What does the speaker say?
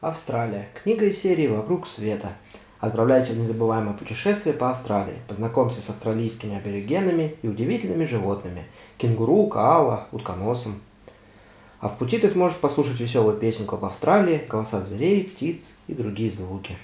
Австралия. Книга из серии «Вокруг света». Отправляйся в незабываемое путешествие по Австралии. Познакомься с австралийскими аборигенами и удивительными животными. Кенгуру, коала, утконосом. А в пути ты сможешь послушать веселую песенку об Австралии, голоса зверей, птиц и другие звуки.